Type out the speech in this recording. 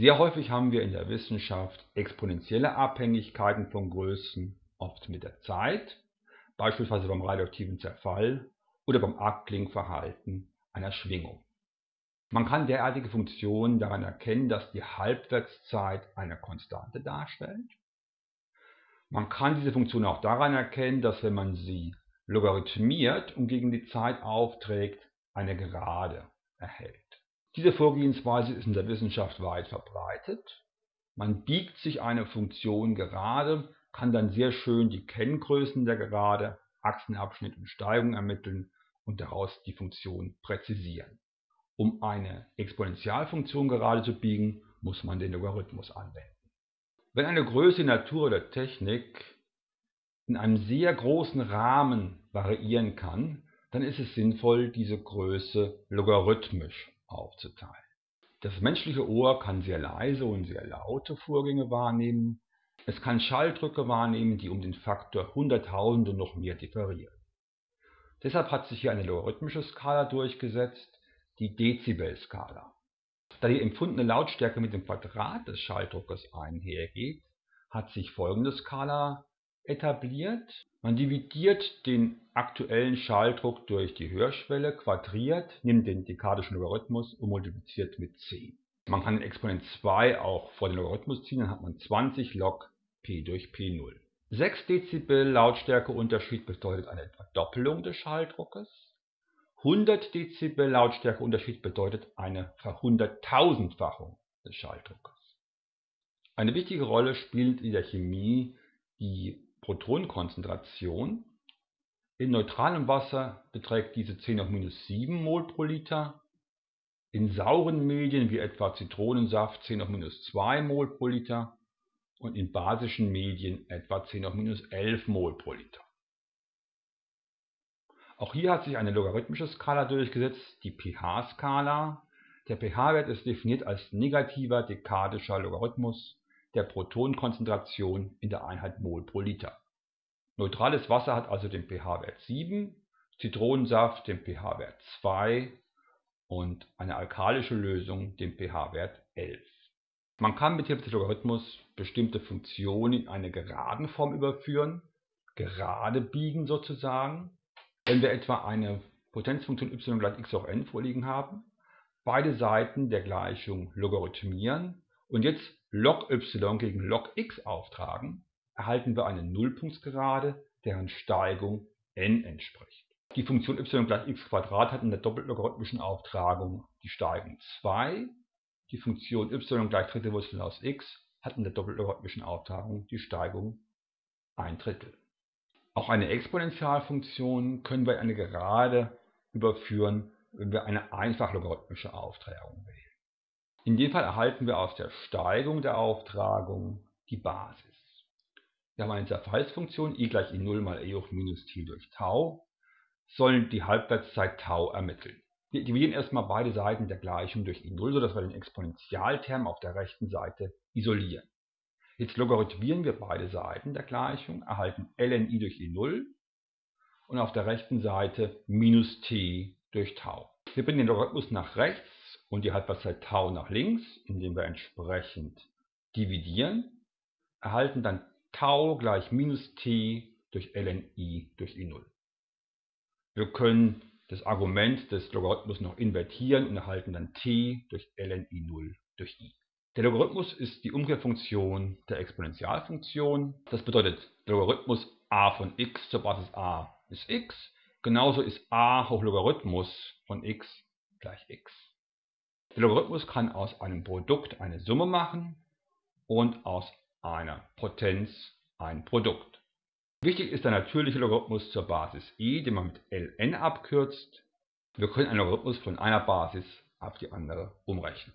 Sehr häufig haben wir in der Wissenschaft exponentielle Abhängigkeiten von Größen, oft mit der Zeit, beispielsweise beim radioaktiven Zerfall oder beim Abklingverhalten einer Schwingung. Man kann derartige Funktionen daran erkennen, dass die Halbwertszeit eine Konstante darstellt. Man kann diese Funktion auch daran erkennen, dass wenn man sie logarithmiert und gegen die Zeit aufträgt, eine Gerade erhält. Diese Vorgehensweise ist in der Wissenschaft weit verbreitet. Man biegt sich eine Funktion gerade, kann dann sehr schön die Kenngrößen der Gerade, Achsenabschnitt und Steigung ermitteln und daraus die Funktion präzisieren. Um eine Exponentialfunktion gerade zu biegen, muss man den Logarithmus anwenden. Wenn eine Größe in Natur oder Technik in einem sehr großen Rahmen variieren kann, dann ist es sinnvoll, diese Größe logarithmisch aufzuteilen. Das menschliche Ohr kann sehr leise und sehr laute Vorgänge wahrnehmen. Es kann Schalldrücke wahrnehmen, die um den Faktor Hunderttausende noch mehr differieren. Deshalb hat sich hier eine logarithmische Skala durchgesetzt, die Dezibelskala. Da die empfundene Lautstärke mit dem Quadrat des Schalldruckes einhergeht, hat sich folgende Skala etabliert. Man dividiert den aktuellen Schalldruck durch die Hörschwelle, quadriert, nimmt den dekadischen Logarithmus und multipliziert mit 10. Man kann den Exponent 2 auch vor den Logarithmus ziehen, dann hat man 20 log p durch p0. 6 Dezibel Lautstärkeunterschied bedeutet eine Verdoppelung des Schalldruckes. 100 Dezibel Lautstärkeunterschied bedeutet eine Verhunderttausendfachung des Schalldruckes. Eine wichtige Rolle spielt in der Chemie die Protonenkonzentration. In neutralem Wasser beträgt diese 10 auf minus 7 Mol pro Liter. In sauren Medien wie etwa Zitronensaft 10 auf minus 2 Mol pro Liter und in basischen Medien etwa 10 auf minus 11 Mol pro Liter. Auch hier hat sich eine logarithmische Skala durchgesetzt, die pH-Skala. Der pH-Wert ist definiert als negativer dekadischer Logarithmus der Protonenkonzentration in der Einheit Mol pro Liter. Neutrales Wasser hat also den pH-Wert 7, Zitronensaft den pH-Wert 2 und eine alkalische Lösung den pH-Wert 11. Man kann mit Hilfe des Logarithmus bestimmte Funktionen in eine geraden Form überführen, gerade biegen sozusagen. Wenn wir etwa eine Potenzfunktion y gleich x hoch n vorliegen haben, beide Seiten der Gleichung logarithmieren und jetzt log y gegen log x auftragen, erhalten wir eine Nullpunktsgerade, deren Steigung n entspricht. Die Funktion y gleich x hat in der doppellogarithmischen Auftragung die Steigung 2 die Funktion y gleich dritte Wurzel aus x hat in der doppellogarithmischen Auftragung die Steigung 1 Drittel. Auch eine Exponentialfunktion können wir in eine Gerade überführen, wenn wir eine einfachlogarithmische Auftragung wählen. In dem Fall erhalten wir aus der Steigung der Auftragung die Basis. Wir haben eine Zerfallsfunktion i gleich i0 mal e hoch minus t durch Tau, sollen die Halbwertszeit Tau ermitteln. Wir dividieren erstmal beide Seiten der Gleichung durch i0, sodass wir den Exponentialterm auf der rechten Seite isolieren. Jetzt logarithmieren wir beide Seiten der Gleichung, erhalten ln i durch i0 und auf der rechten Seite minus t durch Tau. Wir bringen den Logarithmus nach rechts und die Halbwertszeit Tau nach links, indem wir entsprechend dividieren, erhalten dann Tau gleich minus t durch ln i durch i0. Wir können das Argument des Logarithmus noch invertieren und erhalten dann t durch ln i0 durch i. Der Logarithmus ist die Umkehrfunktion der Exponentialfunktion. Das bedeutet, der Logarithmus a von x zur Basis a ist x. Genauso ist a hoch Logarithmus von x gleich x. Der Logarithmus kann aus einem Produkt eine Summe machen und aus einer Potenz ein Produkt. Wichtig ist der natürliche Logarithmus zur Basis i, den man mit ln abkürzt. Wir können einen Logarithmus von einer Basis auf die andere umrechnen